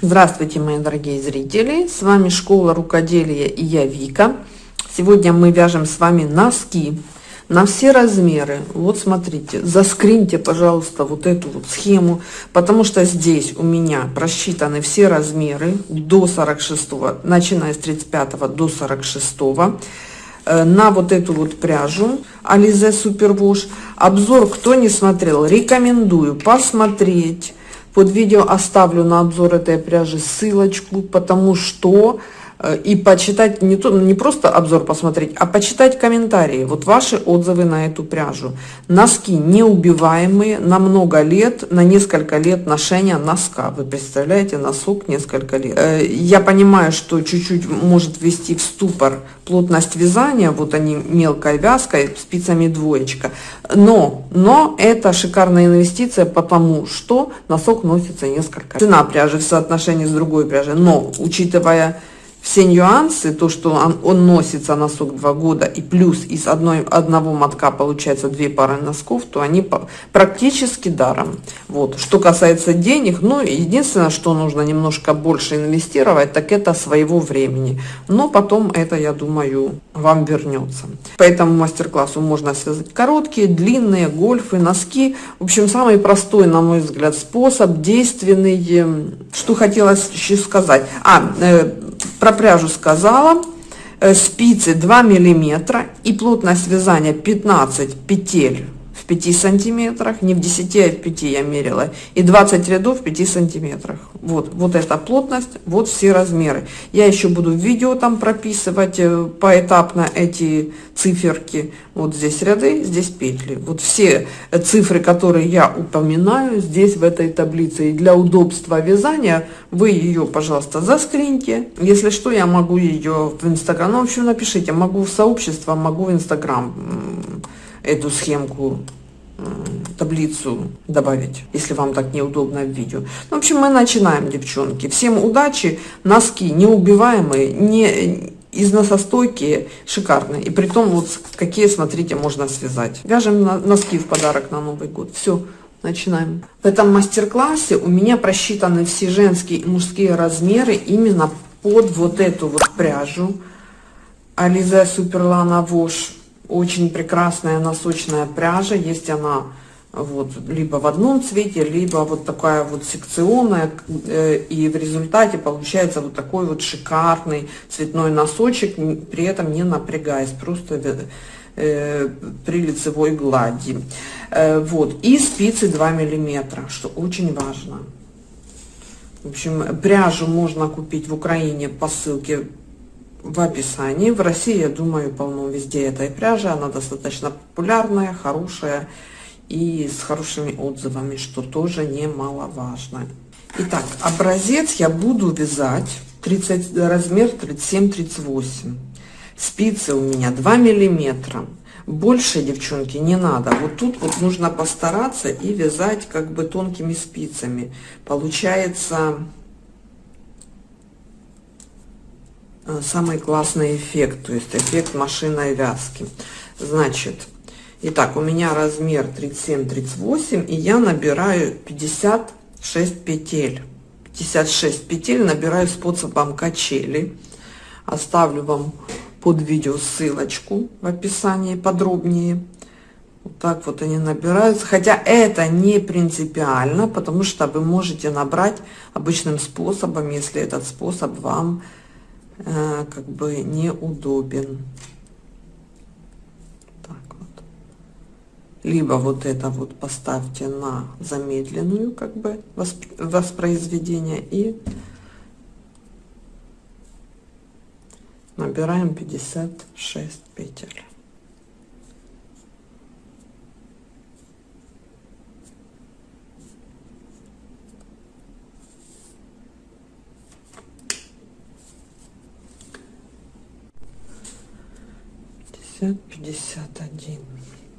Здравствуйте, мои дорогие зрители! С вами Школа Рукоделия и я Вика. Сегодня мы вяжем с вами носки на все размеры. Вот смотрите, заскриньте, пожалуйста, вот эту вот схему, потому что здесь у меня просчитаны все размеры до 46, начиная с 35 до 46 э, на вот эту вот пряжу Alize Superwash. Обзор, кто не смотрел, рекомендую посмотреть. Под видео оставлю на обзор этой пряжи ссылочку, потому что и почитать, не, то, не просто обзор посмотреть, а почитать комментарии, вот ваши отзывы на эту пряжу. Носки неубиваемые на много лет, на несколько лет ношения носка. Вы представляете, носок несколько лет. Э, я понимаю, что чуть-чуть может ввести в ступор плотность вязания, вот они мелкой вязкой, спицами двоечка. Но, но это шикарная инвестиция, потому что носок носится несколько. Цена пряжи в соотношении с другой пряжей, но учитывая все нюансы, то, что он, он носится носок два года, и плюс из одной, одного мотка получается две пары носков, то они по, практически даром. Вот. Что касается денег, ну, единственное, что нужно немножко больше инвестировать, так это своего времени. Но потом это, я думаю, вам вернется. По этому мастер-классу можно связать короткие, длинные, гольфы, носки. В общем, самый простой, на мой взгляд, способ, действенный. Что хотелось еще сказать. А, э, про пряжу сказала. Э, спицы 2 миллиметра и плотность вязания 15 петель 5 сантиметрах, не в 10, а в 5 я мерила, и 20 рядов в 5 сантиметрах. Вот, вот эта плотность, вот все размеры. Я еще буду в видео там прописывать э, поэтапно эти циферки. Вот здесь ряды, здесь петли. Вот все цифры, которые я упоминаю здесь в этой таблице. И для удобства вязания вы ее, пожалуйста, заскриньте. Если что, я могу ее в Инстаграм, ну, в общем, напишите, могу в сообщество, могу в Инстаграм эту схемку таблицу добавить, если вам так неудобно в видео. Ну, в общем, мы начинаем, девчонки. Всем удачи, носки неубиваемые, не износостойкие, шикарные. И при том, вот какие, смотрите, можно связать. Вяжем носки в подарок на Новый год. Все, начинаем. В этом мастер-классе у меня просчитаны все женские и мужские размеры именно под вот эту вот пряжу. Ализе Суперлана Вош очень прекрасная носочная пряжа. Есть она вот либо в одном цвете, либо вот такая вот секционная. Э, и в результате получается вот такой вот шикарный цветной носочек, при этом не напрягаясь, просто э, при лицевой глади. Э, вот. И спицы 2 миллиметра, что очень важно. В общем, пряжу можно купить в Украине по ссылке в описании. В России, я думаю, полно везде этой пряжи. Она достаточно популярная, хорошая и с хорошими отзывами, что тоже немаловажно. Итак, образец я буду вязать 30, размер 37-38. Спицы у меня 2 миллиметра. Больше, девчонки, не надо. Вот тут вот нужно постараться и вязать как бы тонкими спицами. Получается Э, самый классный эффект, то есть эффект машинной вязки. Значит, итак, у меня размер 37-38, и я набираю 56 петель. 56 петель набираю способом качели. Оставлю вам под видео ссылочку в описании подробнее. Вот так вот они набираются. Хотя это не принципиально, потому что вы можете набрать обычным способом, если этот способ вам Э, как бы неудобен. Так вот. Либо вот это вот поставьте на замедленную как бы воспроизведение и набираем 56 петель. Пятьдесят, пятьдесят один,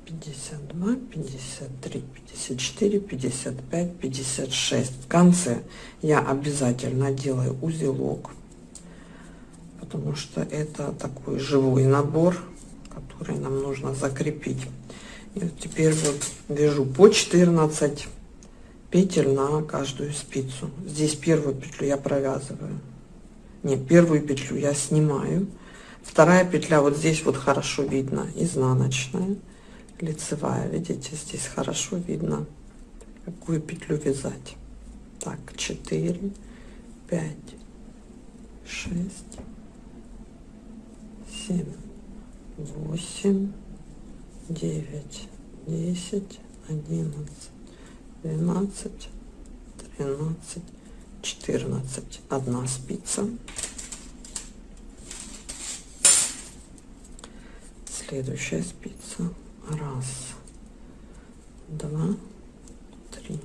пятьдесят два, пятьдесят три, пятьдесят четыре, пятьдесят пять, пятьдесят шесть. В конце я обязательно делаю узелок, потому что это такой живой набор, который нам нужно закрепить. И вот теперь вот вяжу по 14 петель на каждую спицу. Здесь первую петлю я провязываю. Не, первую петлю я снимаю. Вторая петля вот здесь вот хорошо видно, изнаночная, лицевая. Видите, здесь хорошо видно, какую петлю вязать. Так, 4, 5, 6, 7, 8, 9, 10, 11, 12, 13, 14. Одна спица. Следующая спица. Раз, два, три,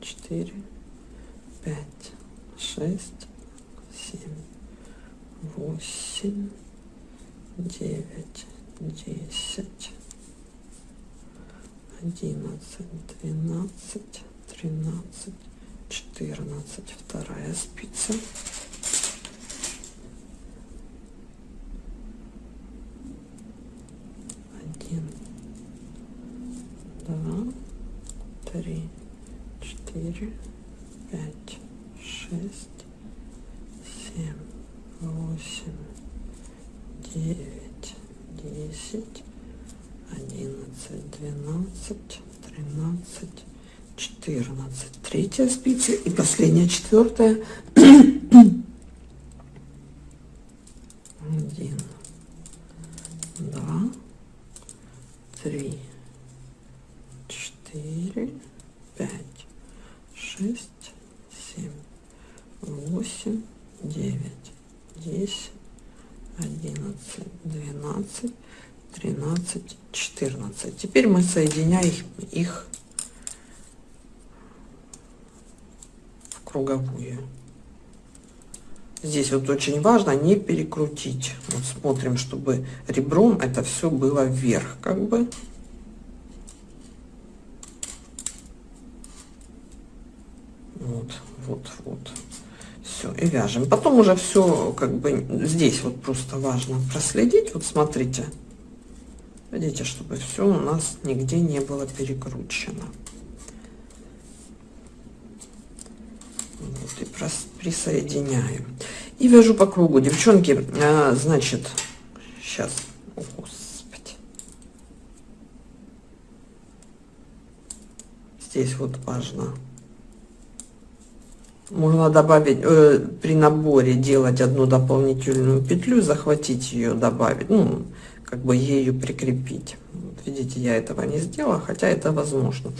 четыре, пять, шесть, семь, восемь, девять, десять, одиннадцать, двенадцать, тринадцать, четырнадцать. Вторая спица. Один, два, три, четыре, пять, шесть, семь, восемь, девять, десять, одиннадцать, двенадцать, тринадцать, четырнадцать. Третья спица и последняя четвертая. Один, два, три, четыре, пять, шесть, семь, восемь, девять, десять, одиннадцать, двенадцать, тринадцать, четырнадцать. Теперь мы соединяем их в круговую. Здесь вот очень важно не перекрутить. Вот смотрим, чтобы ребром это все было вверх, как бы. Вот, вот, вот. Все, и вяжем. Потом уже все, как бы, здесь вот просто важно проследить. Вот смотрите. Видите, чтобы все у нас нигде не было перекручено. Вот, и присоединяю. И вяжу по кругу. Девчонки, а, значит, сейчас, о, господи. Здесь вот важно можно добавить э, при наборе делать одну дополнительную петлю захватить ее добавить ну как бы ею прикрепить видите я этого не сделала хотя это возможно.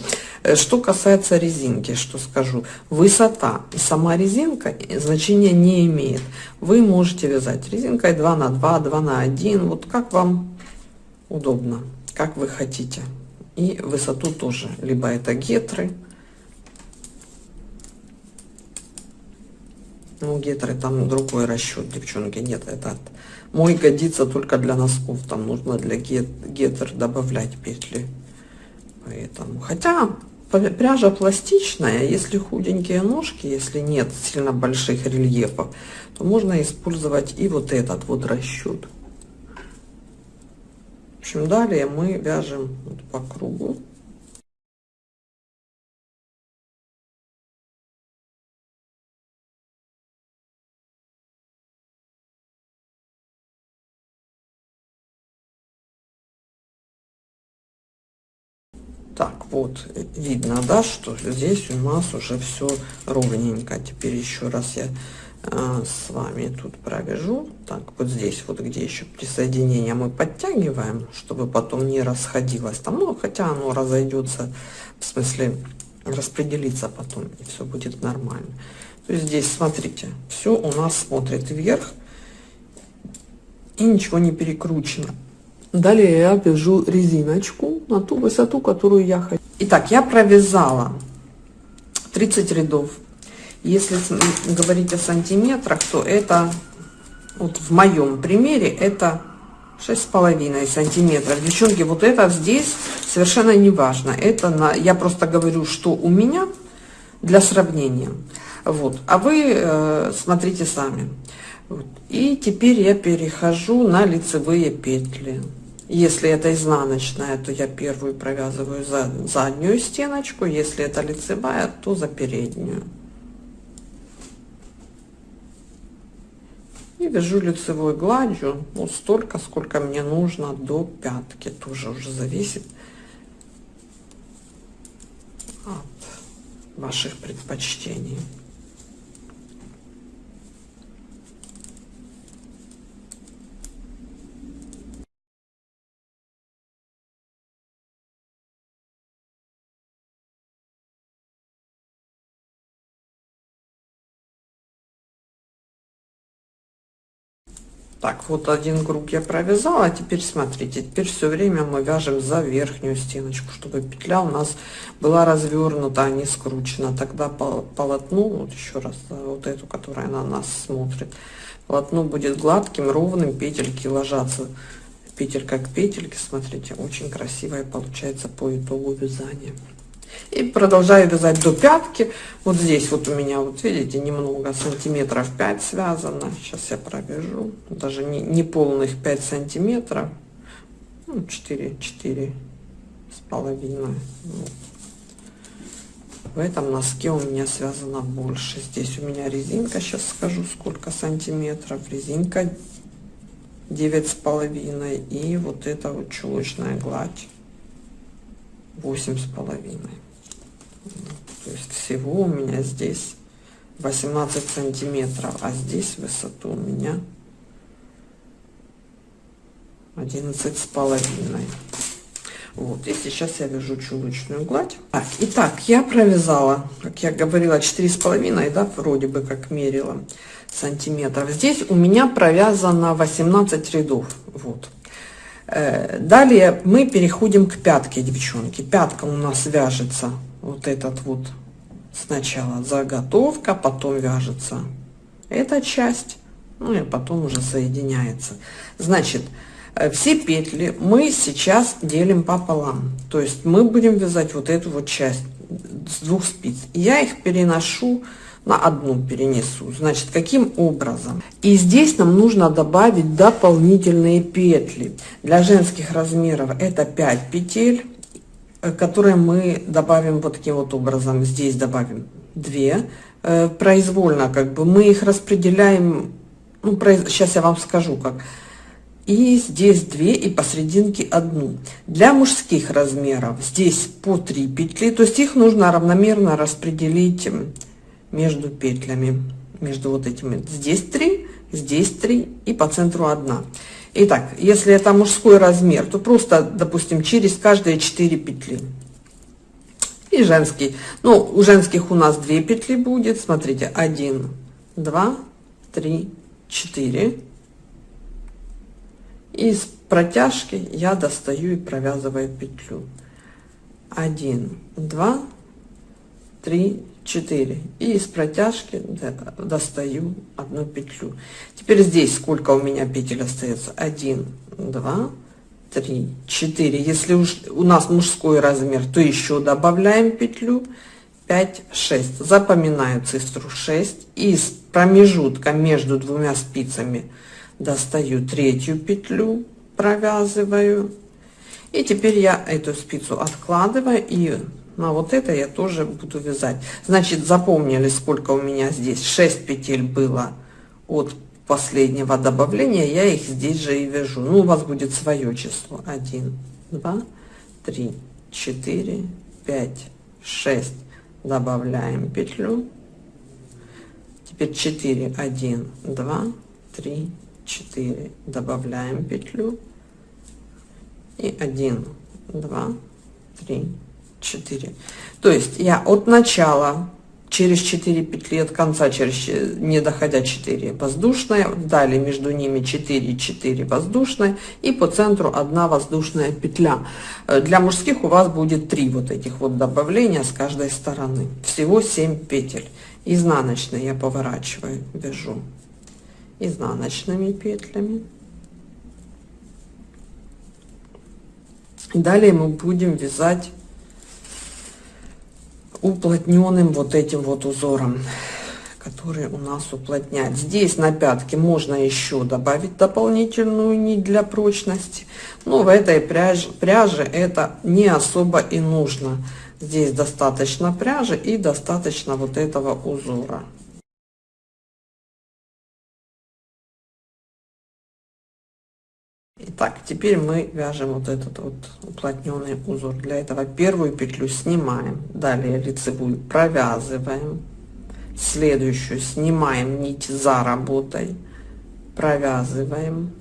Э, что касается резинки что скажу. Высота. Сама резинка значения не имеет. Вы можете вязать резинкой 2 на 2 2 на 1 вот как вам удобно как вы хотите. И высоту тоже. Либо это гетры. Ну, гетры там другой расчет, девчонки. Нет, это мой годится только для носков. Там нужно для гет, гетр добавлять петли. Поэтому, хотя пряжа пластичная, если худенькие ножки, если нет сильно больших рельефов, то можно использовать и вот этот вот расчет. В общем, далее мы вяжем вот по кругу. Вот, видно, да, что здесь у нас уже все ровненько. Теперь еще раз я э, с вами тут провяжу. Так, вот здесь, вот где еще присоединение мы подтягиваем, чтобы потом не расходилось там. Ну, хотя оно разойдется, в смысле, распределиться потом, и все будет нормально. То есть здесь, смотрите, все у нас смотрит вверх, и ничего не перекручено. Далее я вяжу резиночку на ту высоту, которую я хочу. Итак, я провязала 30 рядов. Если говорить о сантиметрах, то это, вот в моем примере, это шесть с половиной сантиметров. Девчонки, вот это здесь совершенно не важно. Это на, я просто говорю, что у меня для сравнения. Вот. А вы э, смотрите сами. Вот. И теперь я перехожу на лицевые петли Если это изнаночная, то я первую провязываю за заднюю стеночку, если это лицевая, то за переднюю. И вяжу лицевой гладью вот столько, сколько мне нужно до пятки. Тоже уже зависит от ваших предпочтений. Так, вот один круг я провязала. Теперь смотрите, теперь все время мы вяжем за верхнюю стеночку, чтобы петля у нас была развернута, а не скручена. Тогда по полотну, вот еще раз, вот эту, которая на нас смотрит, полотно будет гладким, ровным, петельки ложатся петелька к петельке. Смотрите, очень красивая получается по итогу вязания. И продолжаю вязать до пятки. Вот здесь вот у меня, вот видите, немного, сантиметров 5 связано. Сейчас я провяжу. Даже не, не полных 5 сантиметров. Ну, 4, 4 с половиной. В этом носке у меня связано больше. Здесь у меня резинка, сейчас скажу, сколько сантиметров. Резинка девять с половиной. И вот эта вот чулочная гладь восемь с половиной. То есть всего у меня здесь 18 сантиметров, а здесь высоту у меня 11 с половиной. Вот, и сейчас я вяжу чулочную гладь. Так, итак, я провязала, как я говорила, четыре с половиной, да, вроде бы как мерила сантиметров. Здесь у меня провязано 18 рядов, вот. Э, далее мы переходим к пятке, девчонки. Пятка у нас вяжется вот этот вот сначала заготовка, потом вяжется эта часть, ну и потом уже соединяется. Значит, э, все петли мы сейчас делим пополам. То есть мы будем вязать вот эту вот часть с двух спиц. Я их переношу на одну перенесу. Значит, каким образом? И здесь нам нужно добавить дополнительные петли. Для женских размеров это 5 петель Э, которые мы добавим вот таким вот образом. Здесь добавим 2 э, произвольно, как бы мы их распределяем, ну, сейчас я вам скажу как. И здесь 2 и посерединке одну. Для мужских размеров здесь по 3 петли, то есть их нужно равномерно распределить между петлями, между вот этими. Здесь 3, здесь 3 и по центру 1. Итак, если это мужской размер, то просто, допустим, через каждые 4 петли. И женский. Ну, у женских у нас 2 петли будет. Смотрите, 1, 2, 3, 4. И с протяжки я достаю и провязываю петлю. 1, 2, 3, 4 и из протяжки достаю одну петлю. Теперь здесь сколько у меня петель остается? 1 2 3 4 если уж у нас мужской размер то еще добавляем петлю. 5 6 запоминаю цифру 6 из промежутка между двумя спицами достаю третью петлю провязываю. И теперь я эту спицу откладываю и на вот это я тоже буду вязать. Значит запомнили сколько у меня здесь. 6 петель было от последнего добавления я их здесь же и вяжу. Ну у вас будет свое число. 1 2 3 4 5 6 добавляем петлю. Теперь 4 1 2 3 4 добавляем петлю. И 1 2 3 4 то есть я от начала через 4 петли от конца через не доходя 4 воздушная далее между ними 4 4 воздушная и по центру одна воздушная петля. Э, для мужских у вас будет 3 вот этих вот добавления с каждой стороны. Всего 7 петель. Изнаночные я поворачиваю вяжу изнаночными петлями. Далее мы будем вязать уплотненным вот этим вот узором который у нас уплотняет. Здесь на пятке можно еще добавить дополнительную нить для прочности, но в этой пряже, пряже это не особо и нужно. Здесь достаточно пряжи и достаточно вот этого узора. Итак, теперь мы вяжем вот этот вот уплотненный узор. Для этого первую петлю снимаем, далее лицевую провязываем, следующую снимаем нить за работой, провязываем,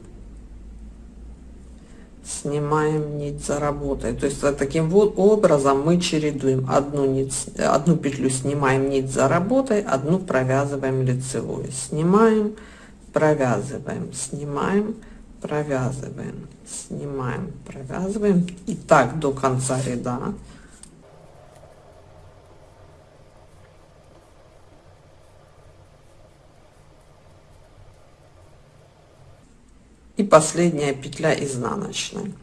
снимаем нить за работой. То есть таким вот образом мы чередуем. Одну нить, одну петлю снимаем нить за работой, одну провязываем лицевую, снимаем, провязываем, снимаем провязываем снимаем провязываем. И так до конца ряда. И последняя петля изнаночной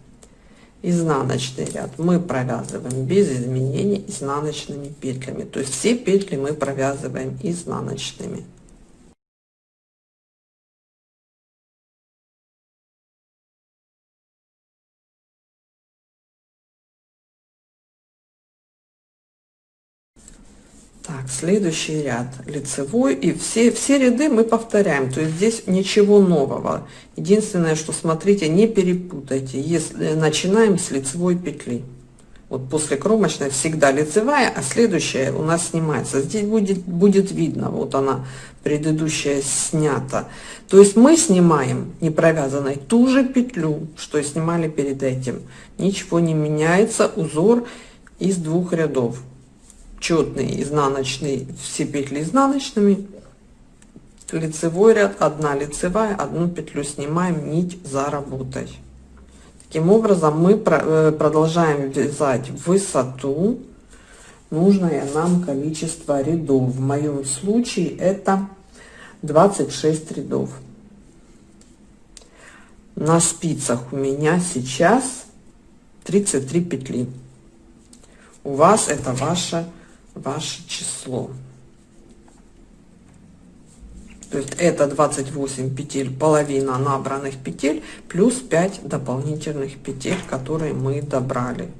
изнаночный ряд мы провязываем без изменений изнаночными петлями. То есть все петли мы провязываем изнаночными следующий ряд лицевой и все все ряды мы повторяем то есть здесь ничего нового. Единственное что смотрите не перепутайте если начинаем с лицевой петли. Вот после кромочной всегда лицевая а следующая у нас снимается. Здесь будет будет видно вот она предыдущая снята. То есть мы снимаем не провязанной ту же петлю что и снимали перед этим. Ничего не меняется узор из двух рядов четный изнаночный все петли изнаночными. Лицевой ряд одна лицевая одну петлю снимаем нить за работой. Таким образом мы э, продолжаем вязать высоту нужное нам количество рядов. В моем случае это 26 рядов. На спицах у меня сейчас 33 петли. У вас это ваша ваше число. То есть это 28 петель, половина набранных петель, плюс 5 дополнительных петель, которые мы добрали.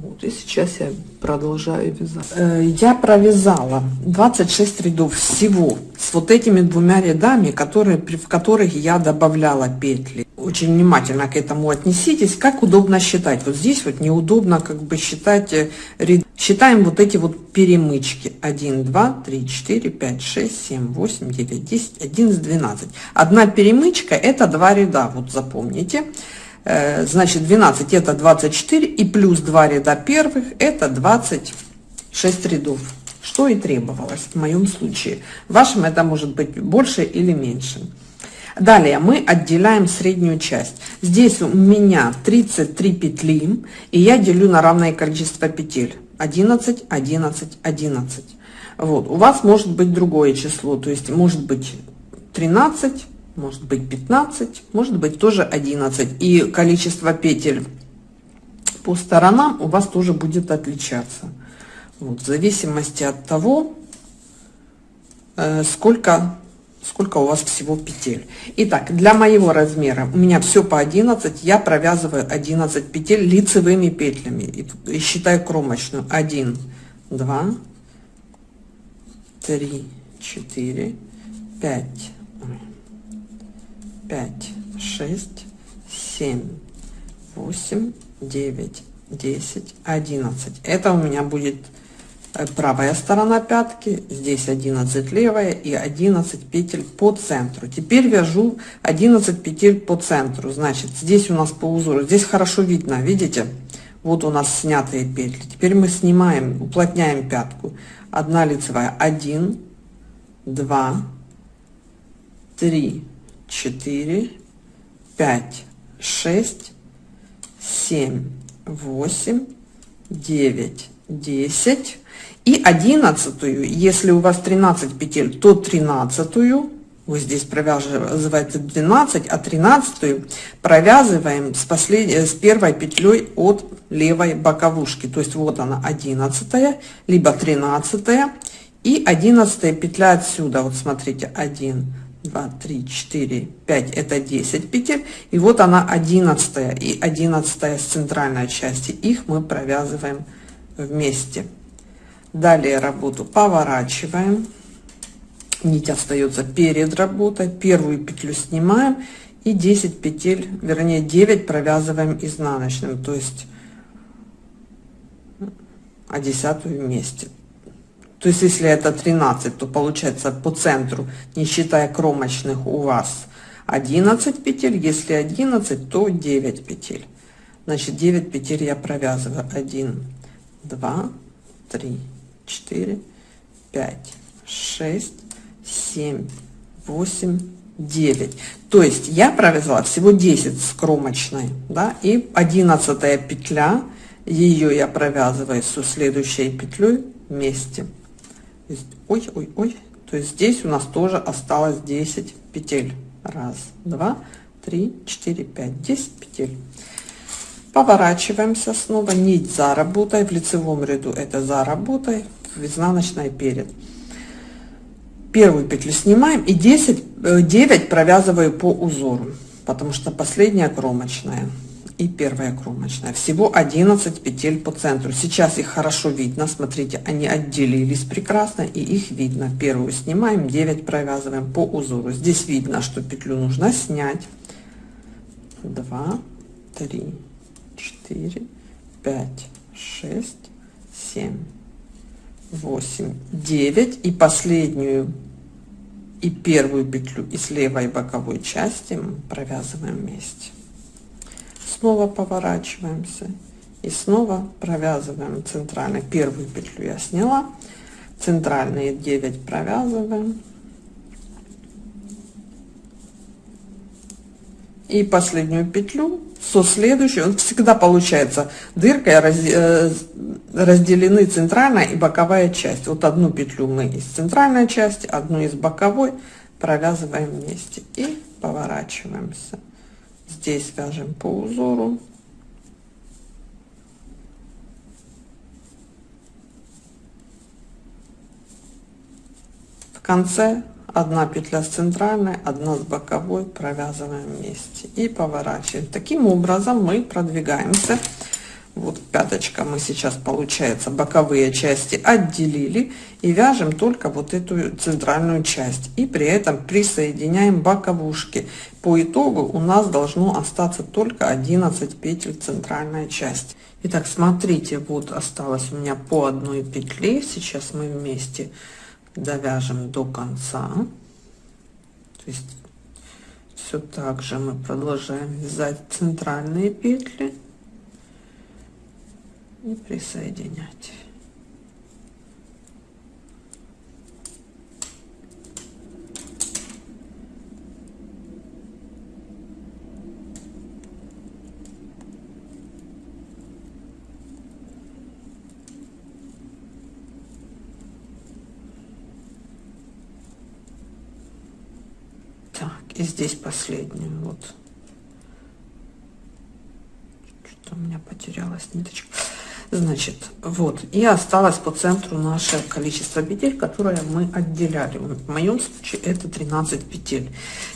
Вот, и сейчас я продолжаю вязать. Э, я провязала 26 рядов всего с вот этими двумя рядами, которые, в которых я добавляла петли. Очень внимательно к этому отнеситесь, как удобно считать. Вот здесь вот неудобно как бы считать э, ряд. Считаем вот эти вот перемычки. 1, 2, 3, 4, 5, 6, 7, 8, 9, 10, 11, 12. Одна перемычка это два ряда, вот запомните. Э, значит 12 это 24 и плюс 2 ряда первых это 26 рядов что и требовалось в моем случае. В вашем это может быть больше или меньше. Далее мы отделяем среднюю часть. Здесь у меня 33 петли и я делю на равное количество петель. 11 11 11 вот у вас может быть другое число то есть может быть 13 может быть 15, может быть тоже 11. И количество петель по сторонам у вас тоже будет отличаться. Вот, в зависимости от того, э, сколько, сколько у вас всего петель. Итак, для моего размера у меня все по 11, я провязываю 11 петель лицевыми петлями. И, и считаю кромочную. 1, 2, 3, 4, 5, 5, 6, 7, 8, 9, 10, 11. Это у меня будет э, правая сторона пятки, здесь 11 левая и 11 петель по центру. Теперь вяжу 11 петель по центру. Значит, здесь у нас по узору, здесь хорошо видно, видите? Вот у нас снятые петли. Теперь мы снимаем, уплотняем пятку. Одна лицевая, 1, 2, 3, четыре, пять, шесть, семь, восемь, девять, десять и одиннадцатую. Если у вас 13 петель, то тринадцатую вы здесь провязываете 12, а 13 провязываем с, последней, с первой петлей от левой боковушки. То есть вот она 11, либо 13, И 11 петля отсюда, вот смотрите, 1, 2, 3, 4, 5, это 10 петель. И вот она 11 и 11 с центральной части. Их мы провязываем вместе. Далее работу поворачиваем. Нить остается перед работой. Первую петлю снимаем и 10 петель, вернее 9 провязываем изнаночным, то есть а десятую вместе. То есть если это 13, то получается по центру, не считая кромочных, у вас 11 петель. Если 11, то 9 петель. Значит, 9 петель я провязываю. 1, 2, 3, 4, 5, 6, 7, 8, 9. То есть я провязала всего 10 с кромочной, да, и 11 петля, ее я провязываю со следующей петлей вместе. Ой, ой, ой. То есть здесь у нас тоже осталось 10 петель. Раз, два, три, четыре, пять, 10 петель. Поворачиваемся снова, нить за работой, в лицевом ряду это за работой, в изнаночной перед первую петлю снимаем и 10 9 э, провязываю по узору потому что последняя кромочная и первая кромочная. Всего 11 петель по центру. Сейчас их хорошо видно. Смотрите они отделились прекрасно и их видно. Первую снимаем 9 провязываем по узору. Здесь видно что петлю нужно снять. 2 3 4 5 6 7 8 9 и последнюю и первую петлю из левой боковой части мы провязываем вместе снова поворачиваемся и снова провязываем центральной первую петлю я сняла центральные 9 провязываем. И последнюю петлю со следующей. Вот всегда получается дыркой э, разделены центральная и боковая часть. Вот одну петлю мы из центральной части одну из боковой провязываем вместе и поворачиваемся здесь вяжем по узору. В конце одна петля с центральной одна с боковой провязываем вместе. И поворачиваем. Таким образом мы продвигаемся вот пяточка мы сейчас получается боковые части отделили и вяжем только вот эту центральную часть. И при этом присоединяем боковушки. По итогу у нас должно остаться только 11 петель центральная часть. Итак, смотрите вот осталось у меня по одной петле. Сейчас мы вместе довяжем до конца. То есть все так же мы продолжаем вязать центральные петли и присоединять. И здесь последнюю вот. Что у меня потерялась ниточка значит вот и осталось по центру наше количество петель которое мы отделяли. В моем случае это 13 петель.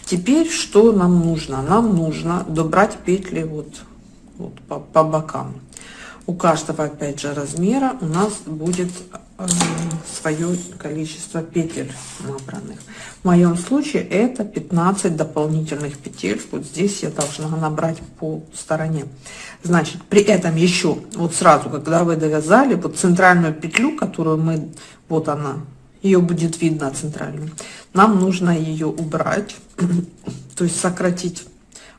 Теперь что нам нужно? Нам нужно добрать петли вот, вот по, по бокам. У каждого опять же размера у нас будет свое количество петель набранных. В моем случае это 15 дополнительных петель. Вот здесь я должна набрать по стороне. Значит при этом еще вот сразу когда вы довязали вот центральную петлю которую мы вот она ее будет видно центральную нам нужно ее убрать то есть сократить.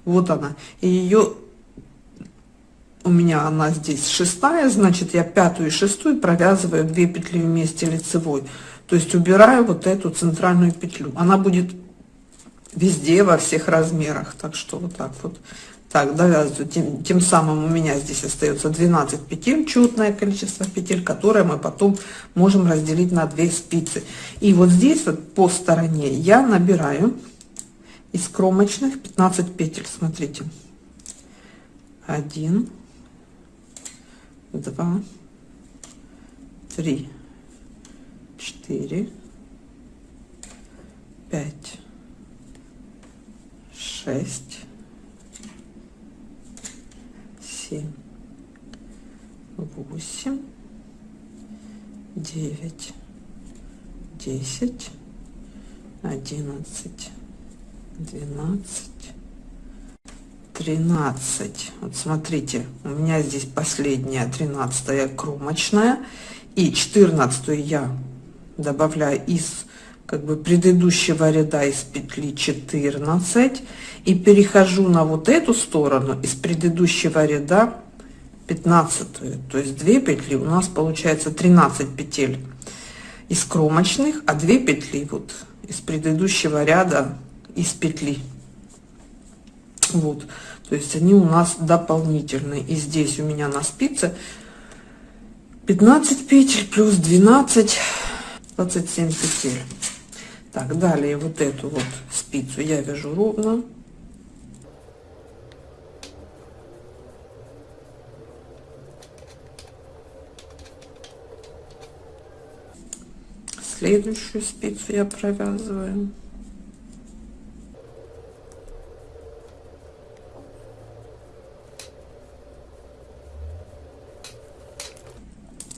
Вот она. И ее у меня она здесь шестая значит я пятую и шестую провязываю 2 петли вместе лицевой. То есть убираю вот эту центральную петлю. Она будет везде во всех размерах. Так что вот так вот. Так довязываю. Тем, тем самым у меня здесь остается 12 петель четное количество петель которые мы потом можем разделить на 2 спицы. И вот здесь вот по стороне я набираю из кромочных 15 петель. Смотрите. 1 два, три, четыре, пять, шесть, семь, восемь, девять, десять, одиннадцать, двенадцать, тринадцать. Вот смотрите, у меня здесь последняя тринадцатая кромочная. И четырнадцатую я добавляю из как бы предыдущего ряда из петли 14 и перехожу на вот эту сторону из предыдущего ряда 15 то есть 2 петли у нас получается 13 петель из кромочных а 2 петли вот из предыдущего ряда из петли вот. То есть они у нас дополнительные. И здесь у меня на спице 15 петель плюс 12 27 петель. Так далее вот эту вот спицу я вяжу ровно. Следующую спицу я провязываю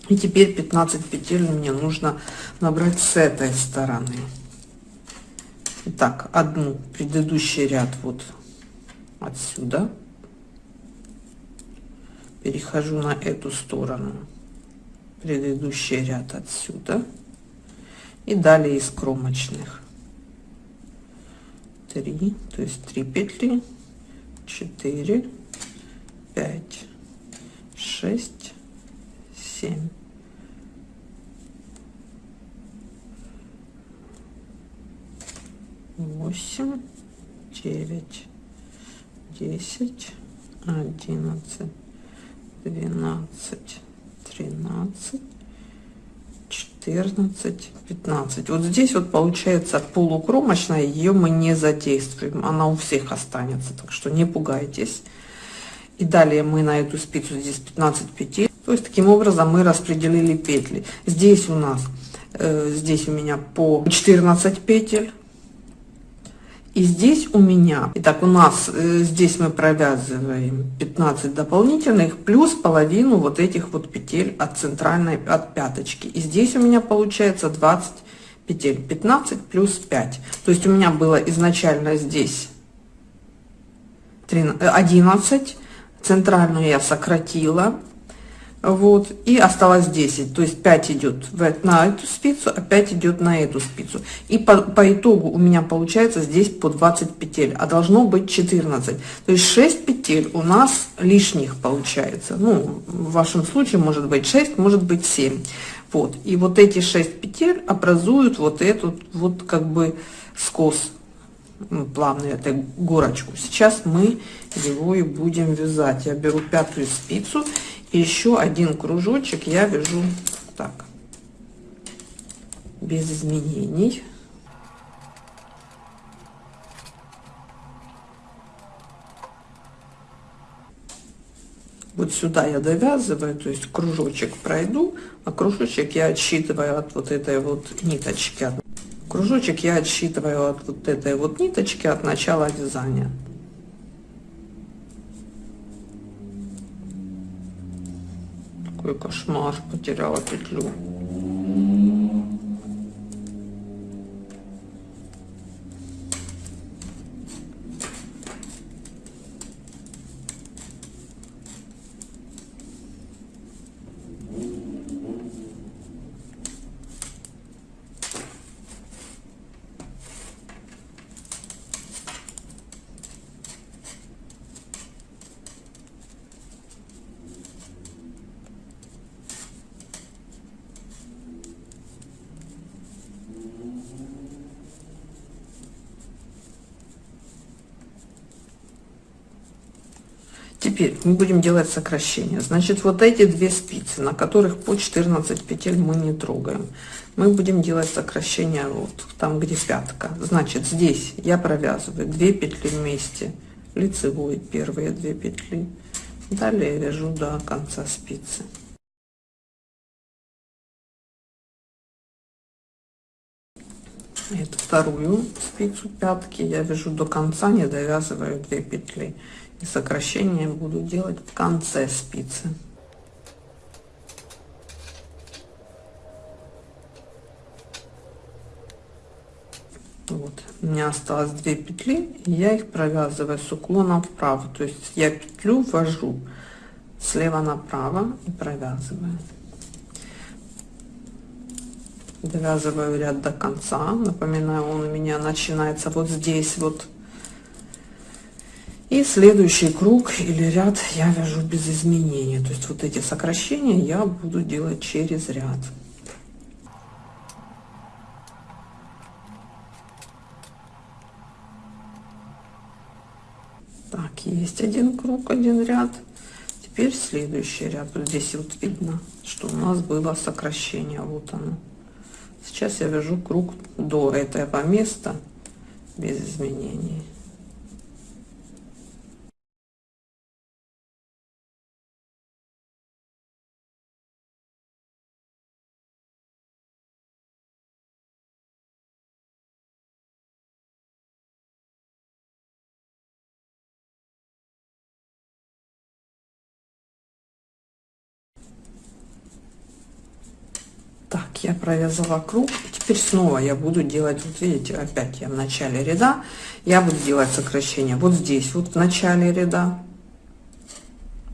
и теперь 15 петель мне нужно набрать с этой стороны. Итак, одну предыдущий ряд вот отсюда. Перехожу на эту сторону. Предыдущий ряд отсюда. И далее из кромочных. 3 то есть 3 петли. 4 5 6 7 восемь, девять, десять, одиннадцать, двенадцать, тринадцать, четырнадцать, пятнадцать. Вот здесь вот получается полукромочная, ее мы не задействуем, она у всех останется, так что не пугайтесь. И далее мы на эту спицу здесь 15 петель. То есть таким образом мы распределили петли. Здесь у нас, э, здесь у меня по 14 петель и здесь у меня, итак, у нас э, здесь мы провязываем 15 дополнительных плюс половину вот этих вот петель от центральной, от пяточки. И здесь у меня получается 20 петель, 15 плюс 5. То есть у меня было изначально здесь 13, 11, центральную я сократила, вот и осталось 10 то есть 5 идет на эту спицу а 5 идет на эту спицу. И по, по итогу у меня получается здесь по 20 петель а должно быть 14 то есть 6 петель у нас лишних получается. Ну в вашем случае может быть 6 может быть 7 вот и вот эти 6 петель образуют вот эту вот как бы скос ну, плавную эту горочку. Сейчас мы его и будем вязать. Я беру пятую спицу еще один кружочек я вяжу так. Без изменений. Вот сюда я довязываю то есть кружочек пройду а кружочек я отсчитываю от вот этой вот ниточки. Кружочек я отсчитываю от вот этой вот ниточки от начала вязания какой кошмар потеряла петлю Теперь мы будем делать сокращение. Значит, вот эти две спицы, на которых по 14 петель мы не трогаем. Мы будем делать сокращение вот там, где пятка. Значит, здесь я провязываю 2 петли вместе, лицевой первые 2 петли. Далее вяжу до конца спицы. эту вторую спицу пятки я вяжу до конца не довязываю 2 петли и сокращение буду делать в конце спицы. Вот. У меня осталось 2 петли я их провязываю с уклоном вправо. То есть я петлю ввожу слева направо и провязываю. Довязываю ряд до конца. Напоминаю он у меня начинается вот здесь вот и следующий круг или ряд я вяжу без изменения то есть вот эти сокращения я буду делать через ряд. Так есть один круг один ряд. Теперь следующий ряд. Вот здесь вот видно что у нас было сокращение. Вот оно. Сейчас я вяжу круг до этого места без изменений. Провязала круг теперь снова я буду делать вот видите опять я в начале ряда я буду делать сокращение вот здесь вот в начале ряда.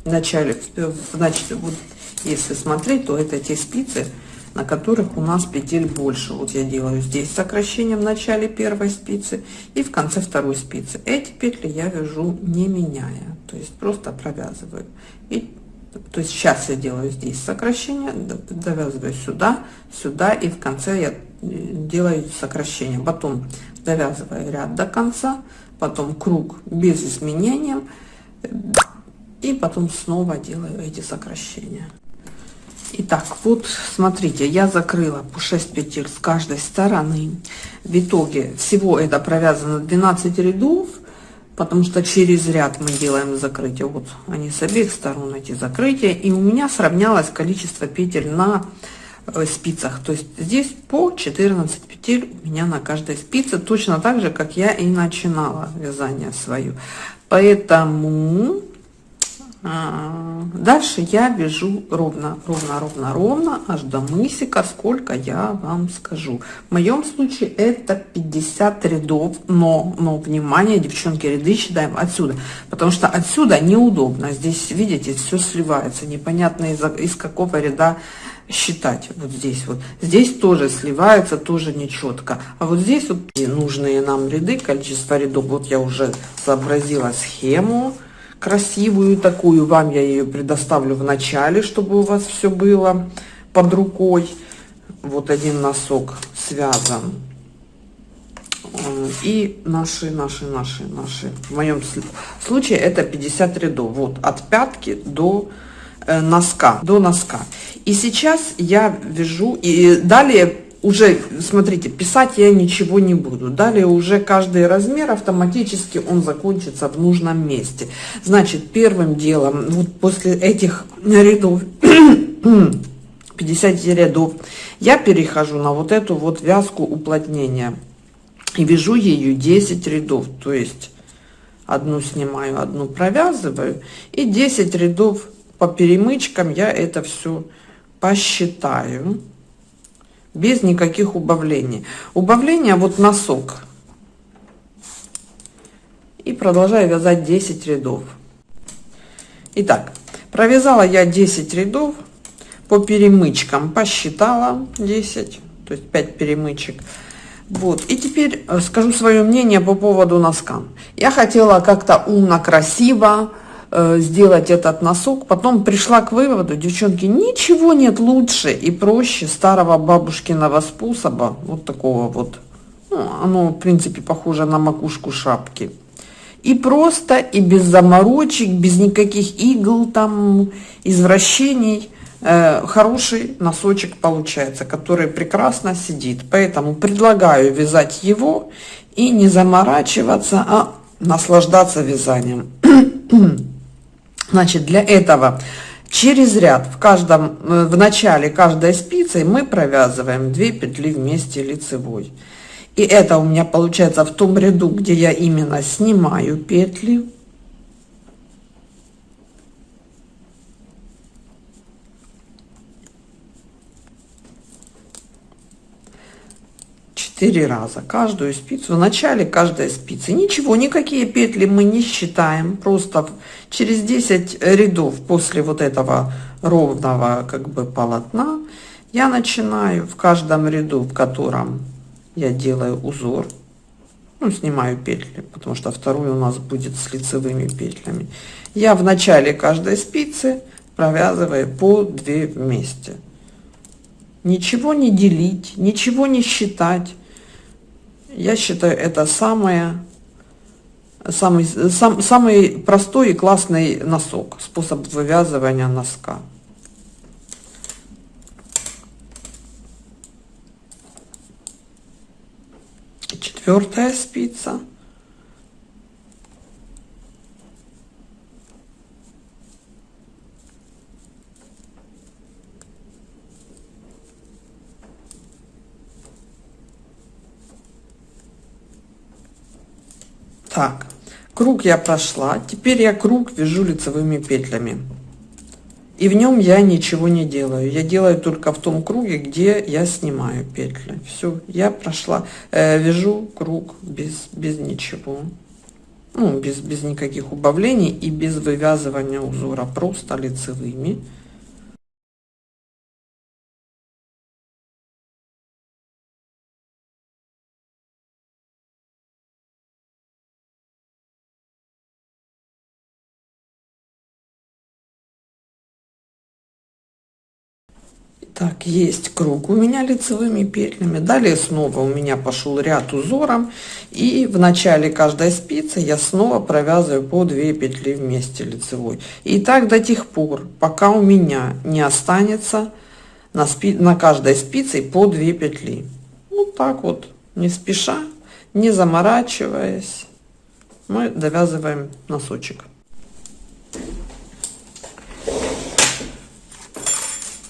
В начале значит вот если смотреть то это те спицы на которых у нас петель больше. Вот я делаю здесь сокращение в начале первой спицы и в конце второй спицы. Эти петли я вяжу не меняя то есть просто провязываю. И то есть сейчас я делаю здесь сокращение довязываю сюда сюда и в конце я э, делаю сокращение. Потом довязываю ряд до конца потом круг без изменения и потом снова делаю эти сокращения. Итак, вот смотрите, я закрыла по 6 петель с каждой стороны. В итоге всего это провязано 12 рядов потому что через ряд мы делаем закрытие. Вот они с обеих сторон эти закрытия. И у меня сравнялось количество петель на э, спицах. То есть здесь по 14 петель у меня на каждой спице точно так же как я и начинала вязание свою. Поэтому дальше я вяжу ровно ровно ровно ровно аж до мысика сколько я вам скажу. В моем случае это 50 рядов но но внимание девчонки ряды считаем отсюда потому что отсюда неудобно. Здесь видите все сливается непонятно из, из какого ряда считать. Вот здесь вот. Здесь тоже сливается тоже нечетко а вот здесь вот нужные нам ряды количество рядов. Вот я уже сообразила схему красивую такую. Вам я ее предоставлю в начале, чтобы у вас все было под рукой. Вот один носок связан. И наши, наши, наши, наши. В моем случае это 50 рядов. Вот от пятки до э, носка, до носка. И сейчас я вяжу, и далее уже, смотрите, писать я ничего не буду. Далее уже каждый размер автоматически он закончится в нужном месте. Значит, первым делом, вот после этих рядов, 50 рядов, я перехожу на вот эту вот вязку уплотнения. И вяжу ее 10 рядов, то есть одну снимаю, одну провязываю. И 10 рядов по перемычкам я это все посчитаю без никаких убавлений. Убавление вот носок. И продолжаю вязать 10 рядов. Итак, провязала я 10 рядов по перемычкам, посчитала 10, то есть 5 перемычек. Вот, и теперь э, скажу свое мнение по поводу носка. Я хотела как-то умно, красиво, сделать этот носок. Потом пришла к выводу, девчонки, ничего нет лучше и проще старого бабушкиного способа, вот такого вот. Ну, оно, в принципе, похоже на макушку шапки. И просто, и без заморочек, без никаких игл, там, извращений, э, хороший носочек получается, который прекрасно сидит. Поэтому предлагаю вязать его и не заморачиваться, а наслаждаться вязанием. Значит, для этого через ряд в каждом, э, в начале каждой спицы мы провязываем 2 петли вместе лицевой. И это у меня получается в том ряду, где я именно снимаю петли. Четыре раза каждую спицу. В начале каждой спицы. Ничего, никакие петли мы не считаем. Просто через 10 рядов после вот этого ровного как бы полотна я начинаю в каждом ряду, в котором я делаю узор, ну, снимаю петли, потому что второй у нас будет с лицевыми петлями. Я в начале каждой спицы провязываю по 2 вместе. Ничего не делить, ничего не считать. Я считаю, это самое, самый, сам, самый простой и классный носок, способ вывязывания носка. четвертая спица так круг я прошла. Теперь я круг вяжу лицевыми петлями. И в нем я ничего не делаю. Я делаю только в том круге где я снимаю петли. Все я прошла. Э, вяжу круг без без ничего. Ну, без без никаких убавлений и без вывязывания узора. Просто лицевыми Так, есть круг у меня лицевыми петлями. Далее снова у меня пошел ряд узором. И в начале каждой спицы я снова провязываю по 2 петли вместе лицевой. И так до тех пор, пока у меня не останется на, спи на каждой спице по 2 петли. Вот так вот, не спеша, не заморачиваясь, мы довязываем носочек.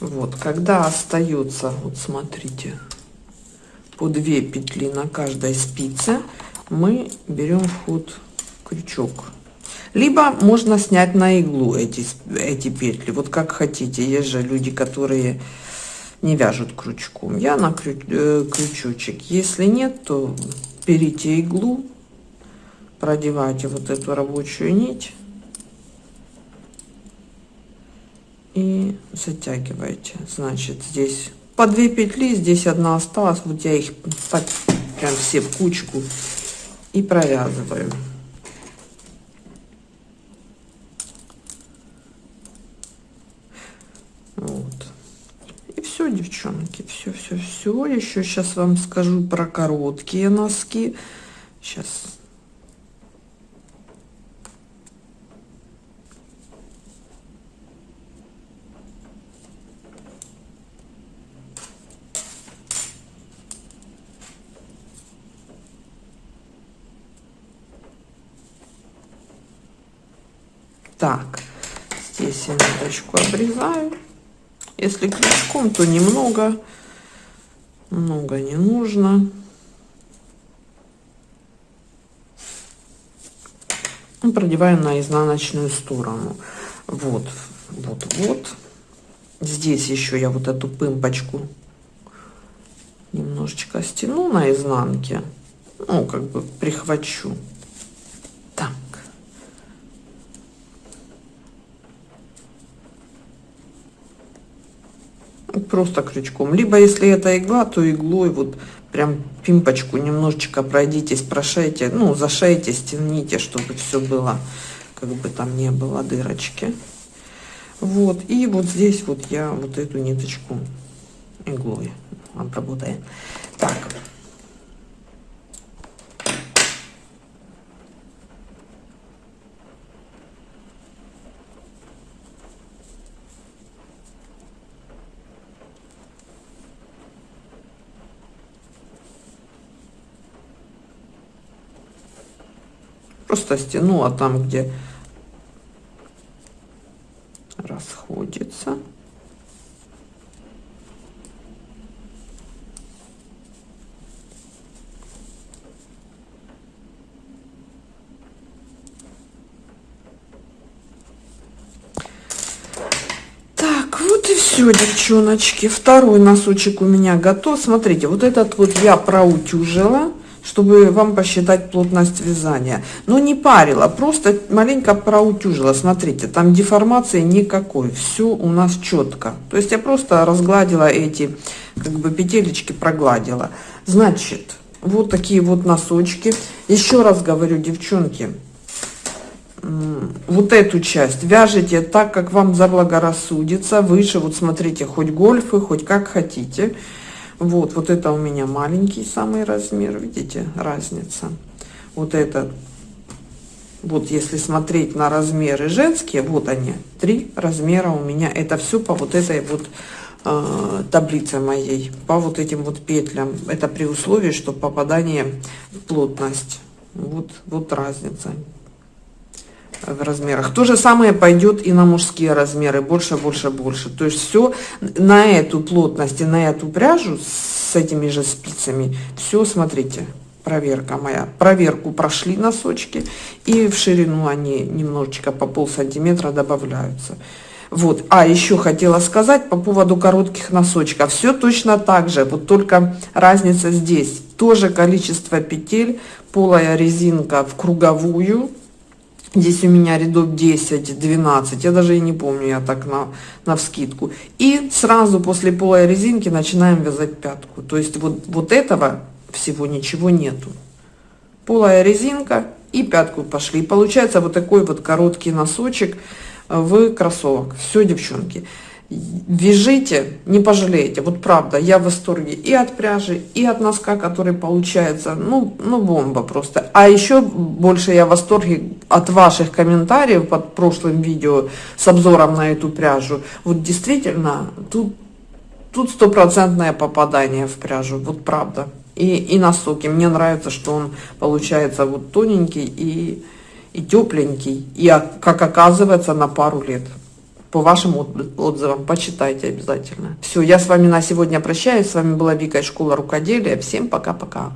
Вот когда остается вот смотрите по 2 петли на каждой спице мы берем ход крючок. Либо можно снять на иглу эти эти петли вот как хотите. Есть же люди которые не вяжут крючком. Я на крю, э, крючочек. Если нет то берите иглу продевайте вот эту рабочую нить и затягиваете. Значит здесь по 2 петли здесь одна осталась вот я их так прям все в кучку и провязываю. Вот. И все девчонки все все все еще сейчас вам скажу про короткие носки. Сейчас Так, здесь я ниточку обрезаю. Если крючком, то немного, много не нужно. Продеваем на изнаночную сторону. Вот, вот, вот. Здесь еще я вот эту пымпочку немножечко стяну на изнанке. Ну, как бы прихвачу. Просто крючком. Либо если это игла то иглой вот прям пимпочку немножечко пройдитесь прошейте ну зашейте стяните чтобы все было как бы там не было дырочки. Вот и вот здесь вот я вот эту ниточку иглой обработаю. Так Просто стянула там, где расходится. все, девчоночки, второй носочек у меня готов. Смотрите, вот этот вот я проутюжила чтобы вам посчитать плотность вязания. Но не парила, просто маленько проутюжила. Смотрите, там деформации никакой, все у нас четко. То есть я просто разгладила эти, как бы петелечки прогладила. Значит, вот такие вот носочки. Еще раз говорю, девчонки, вот эту часть вяжите так, как вам заблагорассудится. Выше, вот смотрите, хоть гольфы, хоть как хотите. Вот, вот это у меня маленький самый размер, видите, разница. Вот это, вот если смотреть на размеры женские, вот они, три размера у меня. Это все по вот этой вот э, таблице моей, по вот этим вот петлям. Это при условии, что попадание в плотность. Вот, вот разница в размерах. То же самое пойдет и на мужские размеры, больше, больше, больше. То есть все на эту плотность и на эту пряжу с этими же спицами, все, смотрите, проверка моя. Проверку прошли носочки, и в ширину они немножечко по пол сантиметра добавляются. Вот, а еще хотела сказать по поводу коротких носочков. Все точно так же, вот только разница здесь. Тоже количество петель, полая резинка в круговую, Здесь у меня рядов 10, 12, я даже и не помню, я так на, на вскидку. И сразу после полой резинки начинаем вязать пятку. То есть вот, вот этого всего ничего нету. Полая резинка и пятку пошли. И получается вот такой вот короткий носочек в кроссовок. Все, девчонки вяжите, не пожалеете. Вот правда, я в восторге и от пряжи, и от носка, который получается, ну, ну бомба просто. А еще больше я в восторге от ваших комментариев под прошлым видео с обзором на эту пряжу. Вот действительно, тут тут стопроцентное попадание в пряжу, вот правда. И, и носок, и мне нравится, что он получается вот тоненький и, и тепленький, и как оказывается на пару лет по вашим отзывам. Почитайте обязательно. Все, я с вами на сегодня прощаюсь. С вами была Вика из школы рукоделия. Всем пока-пока.